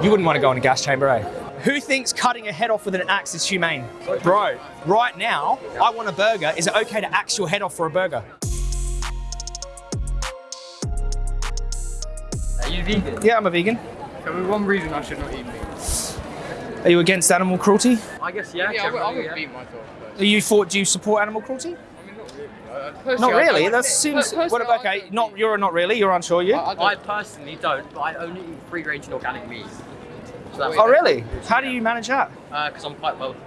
You wouldn't want to go in a gas chamber, eh? Who thinks cutting a head off with an axe is humane? Bro, right now, I want a burger. Is it okay to axe your head off for a burger? Are you vegan? Yeah, I'm a vegan. Tell me one reason I should not eat meat. Are you against animal cruelty? I guess yeah. Yeah, I would, I would yeah. beat myself. Are you for, do you support animal cruelty? Uh, Not really. That seems. What, I okay, don't- you're not really. You're unsure. You? I, I I personally don't, but I only eat free range and organic meat. So oh, really? How do you manage that? Because I'm quite wealthy.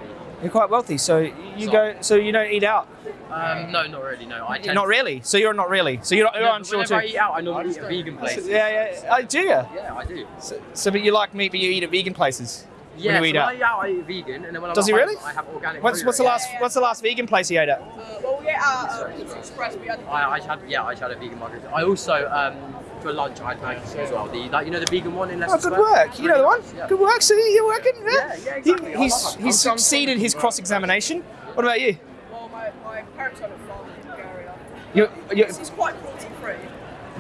You're quite wealthy, so you So- go. So you don't eat out. Um, no, not really. No, I tend Not really. So you're not really. So you're, not, you're No, unsure whenever I too. eat out, I normally eat at vegan places. Yeah, yeah. I do you? Yeah, I do. So, so, but you like meat, but you eat at vegan places. Yeah, when you so eat when out. I eat out, I eat vegan, and then when I'm Does he really? I have organic. What's what's the range. last What's the last vegan place you ate at? Uh, well, we ate out uh, Pizza Express. We had I, I had yeah, I had a vegan margarita. I also um, for lunch I had maggots as well. The like, you know the vegan one in Leicester Oh, good Square? work. You know the one. Yeah. Good work. So you're working. Yeah, yeah, exactly. He, he's he's I'm- I'm succeeded his cross examination. What about you? Well, my, my parents had a farm in Bulgaria. You, you This is quite cruelty free.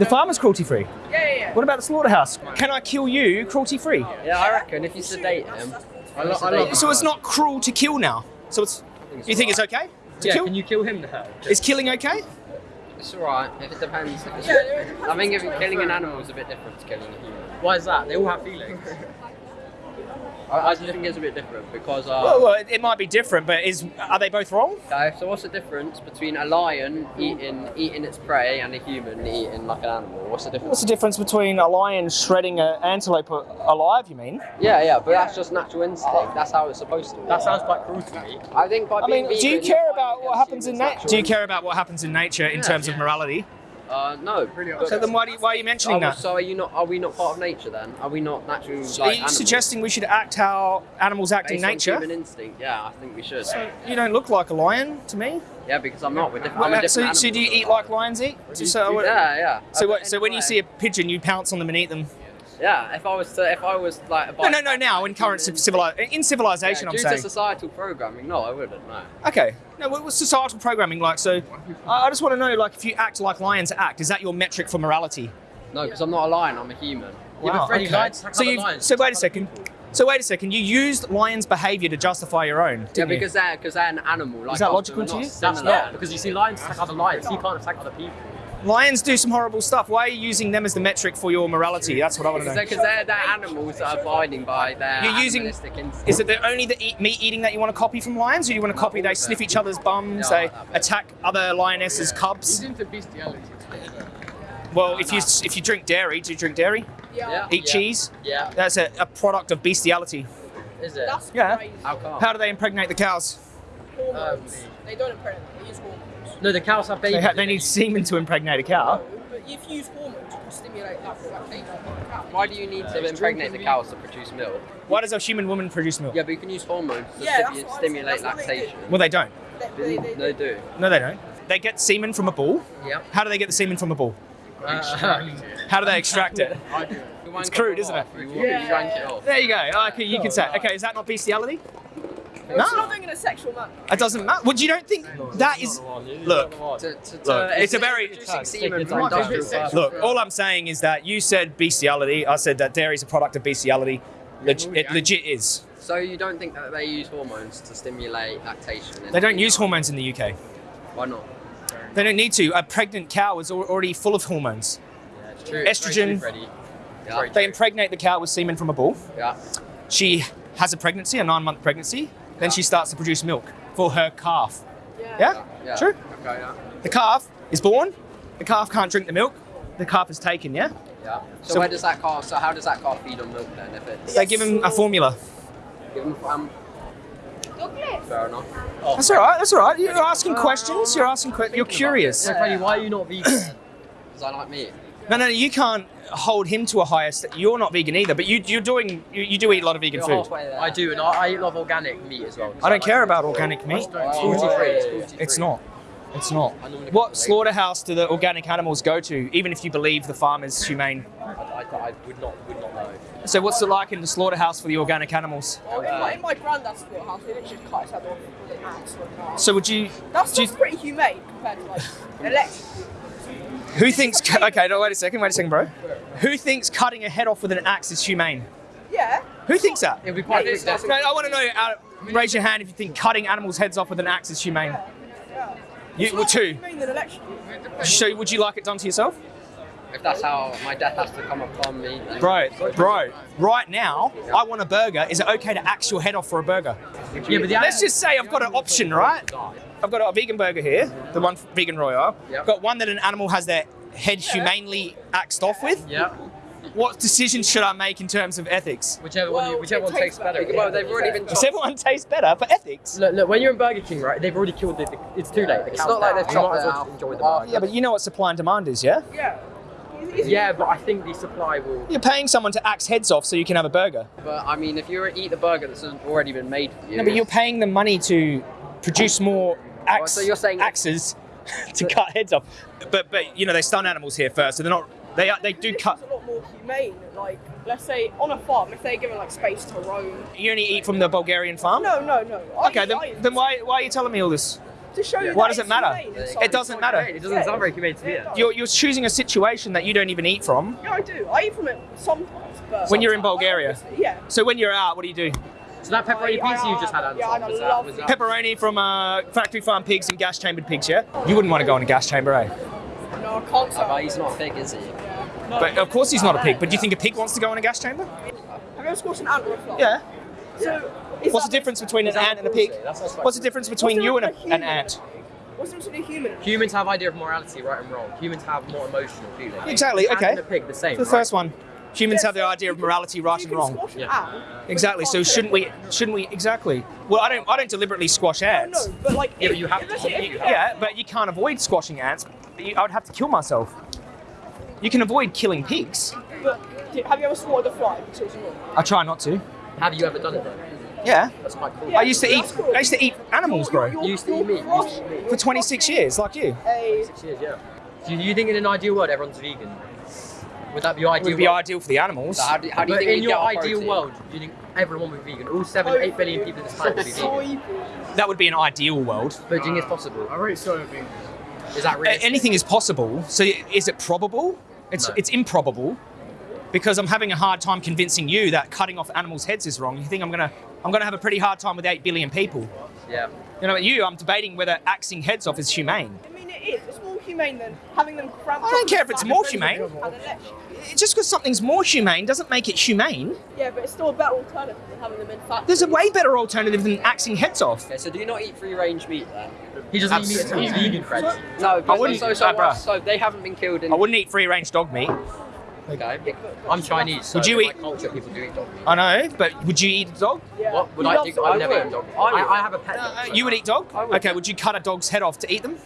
The farmer's cruelty free. Yeah, yeah, yeah. What about the slaughterhouse? Can I kill you cruelty free? Yeah, I reckon if you sedate him. I, lo- I love So it's not cruel to kill now. So it's. You think it's okay to Yeah, kill? can you kill him now? Is killing okay? It's alright, if it depends. If Yeah, it depends I think if on killing an animal is a bit different to killing a human. Why is that? They all have feelings. I, I think it's a bit different because. Uh, Well, well, it, it might be different, but is are they both wrong? Okay, so what's the difference between a lion eating eating its prey and a human eating like an animal? What's the difference? What's difference? the difference between a lion shredding an antelope alive? You mean? Yeah, yeah, but that's just natural instinct. That's how it's supposed to be. That sounds quite cruel to me. I think by I being mean, do you care about what happens in nature? Do you care about what happens in nature in Yeah. terms of morality? Uh, no. So then why, do you, why are you mentioning Oh, that? So are you not? Are we not part of nature then? Are we not natural? So like, are you animals? suggesting we should act how animals act Based in nature? human instinct? Yeah, I think we should. So You don't look like a lion to me. Yeah, because I'm not. We're different. I'm a different so, so do you eat like lions eat? So, so, Yeah, yeah. so, what, so when you see a pigeon, you pounce on them and eat them. Yeah, if I was to, if I was like. a No, no, no. Now in current human- civili- in civilization, yeah, I'm due saying. to societal programming, no, I wouldn't. No. Okay. No, what was societal programming like? So, I I just want to know, like, if you act like lions act, is that your metric for morality? No, because I'm not a lion. I'm a human. Yeah, but Freddie, lions attack So other you. lions. So wait a second. So wait a second. You used lions' behaviour to justify your own. Yeah, didn't you? because they're because they're an animal. Like Is that logical to you? That's similar. not because you see lions attack other lions. You can't attack other people. Lions do some horrible stuff. Why are you using them as the metric for your morality? That's what I want to know. they're, 'cause they're, they're animals that are abiding by their You're using- instinct. Is it the only the eat, meat eating that you want to copy from lions, or do you want to copy they sniff each other's bums, Yeah, I they like attack other lionesses' He's cubs? into bestiality. Well, if you if you drink dairy, do you drink dairy? Yeah. Eat yeah. cheese? Yeah. That's a, a product of bestiality. Is it? That's Yeah. crazy. How come? How do they impregnate the cows? Hormones. Um, they don't impregnate. They use hormones. No, the cows have babies. They, ha- they need semen to impregnate a cow. But if you use hormones, you can stimulate that lactation in the cow. Why do you need to impregnate the cows to produce milk? Why does a human woman produce milk? Yeah, but you can use hormones to Yeah, that's stimu- what I'm stimulate saying, that's what they lactation. Well, they don't. They, they, they, They do. No, they don't. They get semen from a bull. Yeah. How do they get the semen from a bull? Uh, How do they extract it? It's crude, isn't it? You, you drank it off. There you go. Okay, you can say. Okay, is that not bestiality? They're not doing it in a sexual manner. It doesn't matter. Well, you don't think that is? Look, To, to, to, Look, it's a very- producing semen It's from like industrial business. purposes. look. All I'm saying is that you said bestiality. I said that dairy is a product of bestiality. Leg- it legit is. So you don't think that they use hormones to stimulate lactation? in They don't female? use hormones in the UK. Why not? They don't need to. A pregnant cow is already full of hormones. Yeah, it's true. Estrogen. Very true, Yeah. They impregnate the cow with semen from a bull. Yeah. She has a pregnancy, a nine-month pregnancy. Then she starts to produce milk for her calf. Yeah. Yeah? Yeah. True. Okay. Yeah. The calf is born. The calf can't drink the milk. The calf is taken. Yeah. Yeah. So, So- where does that calf? So how does that calf feed on milk then? If it's They give him a formula. give him um, fair enough. That's all right. That's all right. You're asking questions. You're asking questions. You're curious. So, Freddie, why are you not vegan? Because I like meat. No, no, you can't hold him to a higher. St- you're not vegan either, but you, you're doing. You, you do eat a lot of vegan food. there. I do, and I, I eat a lot of organic meat as well. I don't care about organic meat. It's cruelty-free. It's cruelty-free. It's not. It's not. What slaughterhouse do the organic animals go to, even if you believe the farm is humane? I, I, I would not, would not know. So, what's it like in the slaughterhouse for the organic animals? Well, in, my, in my granddad's house, they literally cut his head off with an axe or a knife. So, would you? That's, do you that's pretty humane compared to like electric. Who thinks? Okay, no, wait a second. Wait a second, bro. Who thinks cutting a head off with an axe is humane? Yeah. Who thinks that? It'd be quite quick death. No, I want to know. Uh, raise your hand if you think cutting animals' heads off with an axe is humane. Yeah. You, It's well, not two. humane than. So, would you like it done to yourself? If that's how my death has to come upon me. Bro, bro, right now, I want a burger. Is it okay to axe your head off for a burger? Yeah, but the Let's just say I've got an option, right? I've got a vegan burger here, the one Vegan Royale. Yep. Got one that an animal has their head humanely axed off with. Yeah. What decision should I make in terms of ethics? Whichever Well, one, whichever one tastes tastes better. better. Well, they've already been Does everyone taste better? But ethics. Look, look, when you're in Burger King, right? They've already killed the. the it's too late. The It's not like they've You might chopped it out. enjoy the burger. Yeah, but you know what supply and demand is, yeah? Yeah. Yeah, but I think the supply will. You're paying someone to axe heads off so you can have a burger. But I mean, if you eat the burger that's already been made for you. No, but you're paying them money to produce more Oh, axe, so you're saying- axes to cut heads off. But but you know they stun animals here first, so they're not. They are, they do cut It's a lot more humane. Like, let's say on a farm, if they're given like space to roam. You only eat from the Bulgarian farm. No, no, no. I Okay, then, then why why are you telling me all this? To show you Why does it matter? humane It doesn't matter. It doesn't sound very humane to me. Yeah, it then. does. You're you're choosing a situation that you don't even eat from. Yeah, I do. I eat from it sometimes, but When you're in Bulgaria? Yeah. So when you're out, what do you do? So that pepperoni I- pizza you just had, I- Anton, yeah, I was that, love was it. that Pepperoni from uh, factory farm pigs and gas chambered pigs, yeah? You wouldn't want to go in a gas chamber, eh? No, I can't. Oh, but he's not a pig, is he? But of course he's not a pig. But do you think a pig wants to go in a gas chamber? Have you ever squashed an ant or a fly? Yeah. So, What's the difference between an ant and a pig? bullshit? That's- that's like- What's the difference between you and a, an ant? What's the difference between a human? Humans have idea of morality, right and wrong. Humans have more emotional feelings. Exactly, okay. And a pig, the same. The right? first one. Humans Yeah, have the idea of morality, right and wrong. Yeah. Exactly. So shouldn't we? Shouldn't we? Exactly. Well, I don't. I don't deliberately squash oh, ants. No, no but like, Yeah, if, you have to- listen, you- if- Yeah, but you can't avoid squashing ants. You- I would have to kill myself. You can avoid killing pigs. But have you ever swatted a fly? So it's not. I try not to. Have you ever done it though? Yeah. That's quite cool. Yeah, I used to eat. cool. I used to eat animals, bro, You're- You used to eat you're meat, you used to eat crushing- meat. for 26 years, like you. A, Six years, yeah. Do you think in an ideal world everyone's vegan? Would that be your It ideal would be world? ideal for the animals. So how do, how do you but think in your get ideal protein? world, do you think everyone would be vegan? All seven, eight billion people in this planet would be vegan. soy That would be an ideal world. But do you think it's possible? I rate soybean. Is that A- realistic? anything is possible. So is it probable? It's No. it's improbable because I'm having a hard time convincing you that cutting off animals' heads is wrong. You think I'm gonna I'm gonna have a pretty hard time with eight billion people. Yeah. You know, what you, I'm debating whether axing heads off is humane. I mean, it is. It's more humane than having them cramped. I don't care if it's the more humane. and election. Just because something's more humane doesn't make it humane. Yeah, but it's still a better alternative than having them in factories. There's a way better alternative than axing heads off. Okay, so do you not eat free range meat then? He doesn't eat meat, so he's vegan, Fred. No, I wouldn't- so, so, uh, bruh. so they haven't been killed in. I wouldn't eat free range dog meat. Okay. I'm Chinese, so Would you in eat- culture people do eat dog meat. I know, but would you eat a dog? Yeah. What would He I loves think? it. I've never would. eaten dog. I. I, I have a pet dog. Uh, so- you would eat dog? I would. Okay, would you cut a dog's head off to eat them?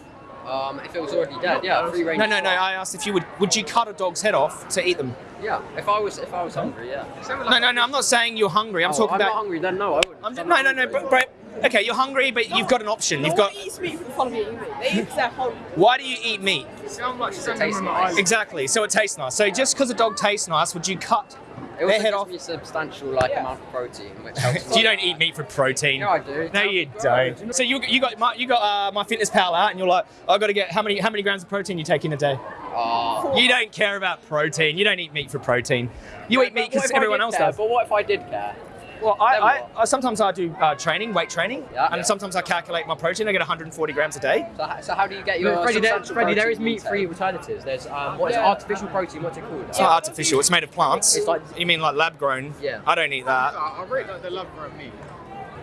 Um, if it was already dead, yeah, free range. No, no, no. I asked if you would. Would you cut a dog's head off to eat them? Yeah, if I was if I was hungry, yeah. No, no, no. I'm not saying you're hungry. I'm Oh, talking I'm about. not hungry. Then no, I wouldn't. I'm just, I'm no, not no, no, hungry. bro, bro. Okay, you're hungry, but you've got an option. No You've got. eats meat for the fun of eating meat. They eat because they're. Why do you eat meat? Sound like It tastes nice. Exactly. So it tastes nice. So just because a dog tastes nice, would you cut It their also head gives off? me substantial like Yeah. amount of protein, which helps. you don't eat meat for protein. Yeah, I do. No, you don't. So you you got my you got uh, MyFitnessPal out, and you're like, I got to get how many how many grams of protein you take in a day? Oh. You don't care about protein. You don't eat meat for protein. You eat meat because everyone else care? does. But what if I did care? Well, I, I. I sometimes I do uh, training, weight training, Yeah. and Yeah. sometimes I calculate my protein. I get 140 grams a day. So, so how do you get your But Freddie, there, substantial Freddie, there is meat-free alternatives. There's um, what is it, Yeah. artificial protein? What's it called? It's not artificial. It's made of plants. It's like- you mean like lab grown? Yeah. I don't eat that. I I rate like the lab grown meat.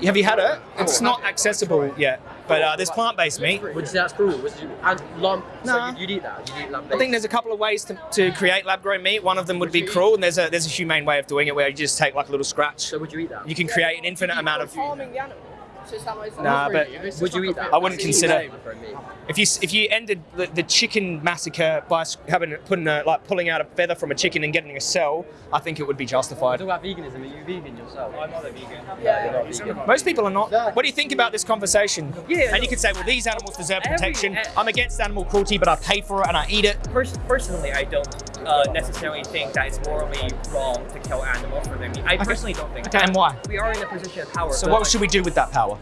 Have you had it? It's not accessible yet, but uh, there's plant-based meat. Would you say that's cruel? Would you, and lamb, No. so you'd, you'd eat that? You'd eat lamb I think there's a couple of ways to, to create lab-grown meat. One of them would be cruel, and there's a there's a humane way of doing it where you just take like a little scratch. So would you eat that? You can create an infinite amount of. harming the animal. So it's that much. Nah, but Would you eat that? I wouldn't consider- insane for me. If you if you ended the, the chicken massacre by having putting a, like pulling out a feather from a chicken and getting a cell, I think it would be Talk justified. about veganism. Are you vegan yourself? I'm not a vegan. Yeah. You're not vegan. Most people are not. What do you think about this conversation? Yeah. And you could say, well, these animals deserve Every- protection. I'm against animal cruelty, but I pay for it and I eat it. Pers- personally, I don't uh, necessarily think that it's morally wrong to kill animals for their meat. I personally don't think. Okay, and why? We are in a position of power. So what like, should we do with that power?